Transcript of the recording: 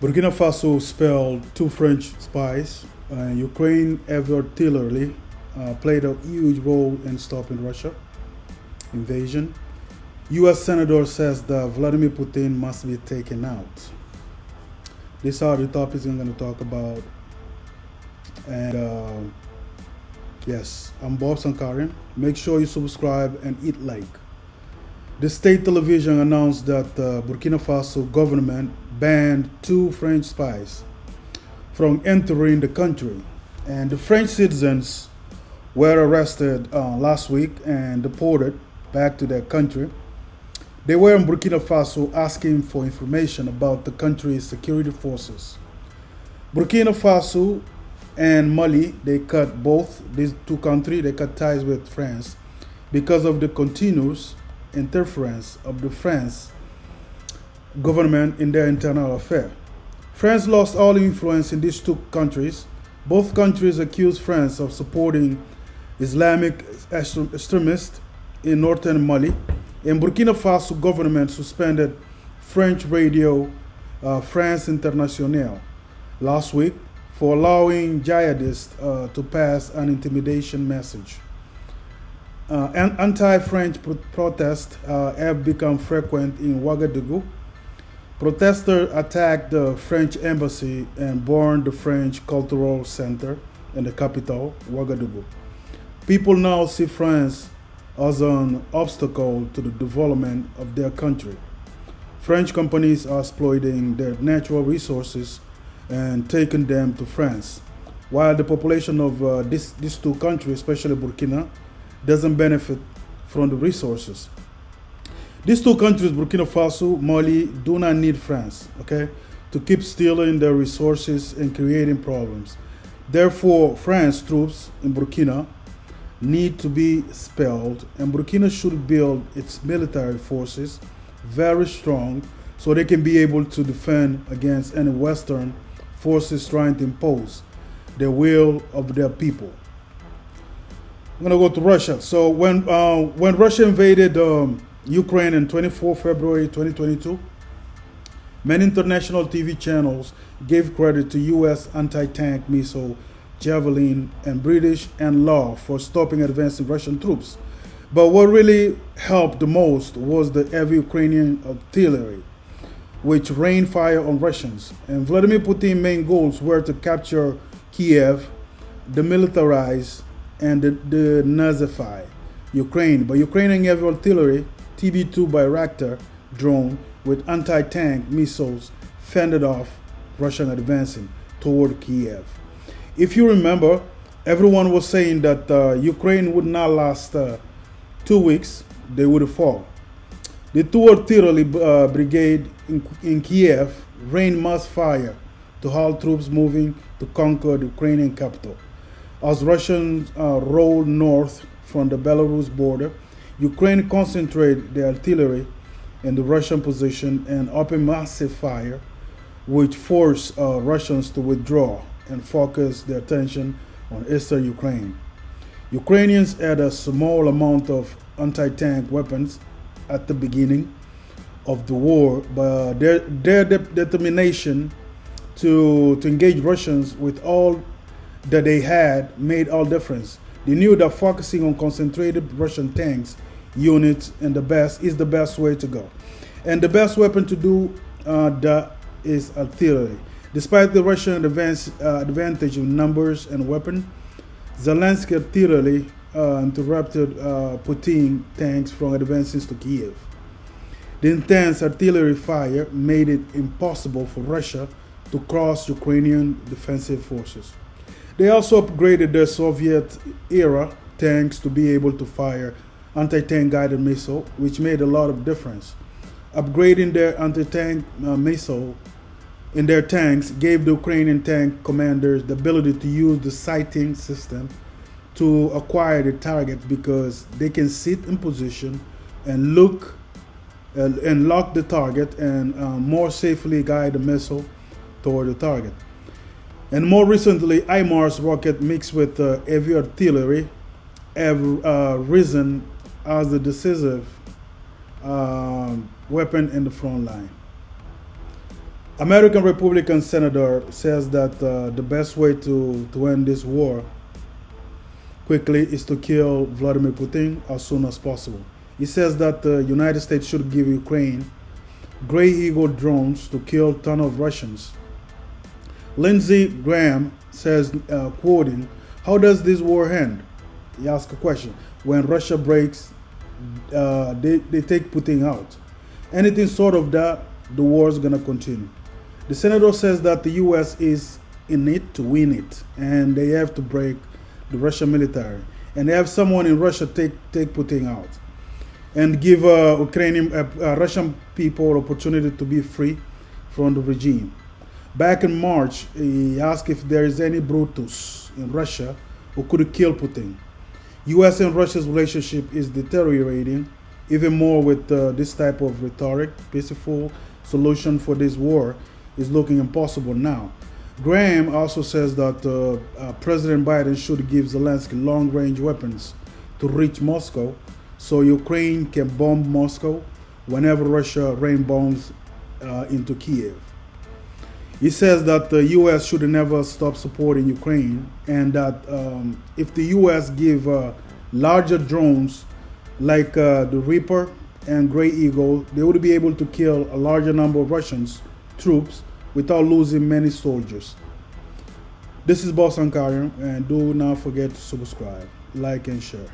Burkina Faso expelled two French spies. Uh, Ukraine heavy artillery uh, played a huge role in stopping Russia invasion. U.S. Senator says that Vladimir Putin must be taken out. These are the topics I'm going to talk about. And uh, yes, I'm Bob Sankarian. Make sure you subscribe and hit like. The state television announced that the Burkina Faso government banned two French spies from entering the country. And the French citizens were arrested uh, last week and deported back to their country. They were in Burkina Faso asking for information about the country's security forces. Burkina Faso and Mali, they cut both these two countries, they cut ties with France because of the continuous interference of the French government in their internal affair. France lost all influence in these two countries. Both countries accused France of supporting Islamic extremists in northern Mali. In Burkina Faso, government suspended French radio uh, France Internationale last week for allowing jihadists uh, to pass an intimidation message. Uh, anti-French pro protests uh, have become frequent in Ouagadougou. Protesters attacked the French embassy and burned the French Cultural Center in the capital, Ouagadougou. People now see France as an obstacle to the development of their country. French companies are exploiting their natural resources and taking them to France, while the population of uh, this, these two countries, especially Burkina, doesn't benefit from the resources. These two countries, Burkina Faso, Mali, do not need France, okay, to keep stealing their resources and creating problems. Therefore, France troops in Burkina need to be expelled, and Burkina should build its military forces very strong so they can be able to defend against any Western forces trying to impose the will of their people. I'm gonna go to Russia. So when uh, when Russia invaded um, Ukraine in 24 February 2022, many international TV channels gave credit to U.S. anti-tank missile Javelin, and British NLAW for stopping advancing Russian troops. But what really helped the most was the heavy Ukrainian artillery, which rained fire on Russians. And Vladimir Putin's main goals were to capture Kiev, demilitarize, and denazify Ukraine. But Ukrainian heavy artillery, TB2 Bayraktar drone with anti-tank missiles fended off Russian advancing toward Kiev. If you remember, everyone was saying that uh, Ukraine would not last uh, two weeks, they would fall. The two artillery uh, brigade in, in Kiev rained mass fire to halt troops moving to conquer the Ukrainian capital. As Russians uh, rolled north from the Belarus border, Ukraine concentrated the artillery in the Russian position and opened massive fire, which forced uh, Russians to withdraw and focus their attention on eastern Ukraine. Ukrainians had a small amount of anti-tank weapons at the beginning of the war, but their, their de determination to, to engage Russians with all that they had made all difference. They knew that focusing on concentrated Russian tanks units and the best is the best way to go. And the best weapon to do uh, that is artillery. Despite the Russian advance, uh, advantage in numbers and weapon, Zelensky artillery uh, interrupted uh, Putin tanks from advancing to Kiev. The intense artillery fire made it impossible for Russia to cross Ukrainian defensive forces. They also upgraded their Soviet-era tanks to be able to fire anti-tank guided missile, which made a lot of difference. Upgrading their anti-tank uh, missile in their tanks gave the Ukrainian tank commanders the ability to use the sighting system to acquire the target because they can sit in position and look uh, and lock the target and uh, more safely guide the missile toward the target. And more recently, HIMARS rocket mixed with uh, heavy artillery have uh, risen as the decisive uh, weapon in the front line. American Republican senator says that uh, the best way to, to end this war quickly is to kill Vladimir Putin as soon as possible. He says that the United States should give Ukraine Gray Eagle drones to kill ton of Russians. Lindsey Graham says, uh, quoting, "How does this war end?" He asks a question. When Russia breaks, uh, they they take Putin out. Anything sort of that, the war is gonna continue. The senator says that the U.S. is in it to win it, and they have to break the Russian military, and they have someone in Russia take take Putin out and give uh, Ukrainian, uh, uh, Russian people opportunity to be free from the regime. Back in March, he asked if there is any Brutus in Russia who could kill Putin. U.S. and Russia's relationship is deteriorating even more with uh, this type of rhetoric. Peaceful solution for this war is looking impossible now. Graham also says that uh, uh, President Biden should give Zelensky long-range weapons to reach Moscow so Ukraine can bomb Moscow whenever Russia rain bombs uh, into Kiev. He says that the U.S. should never stop supporting Ukraine, and that um, if the U.S. give uh, larger drones like uh, the Reaper and Gray Eagle, they would be able to kill a larger number of Russians troops without losing many soldiers. This is Boss Ankarian, and do not forget to subscribe, like, and share.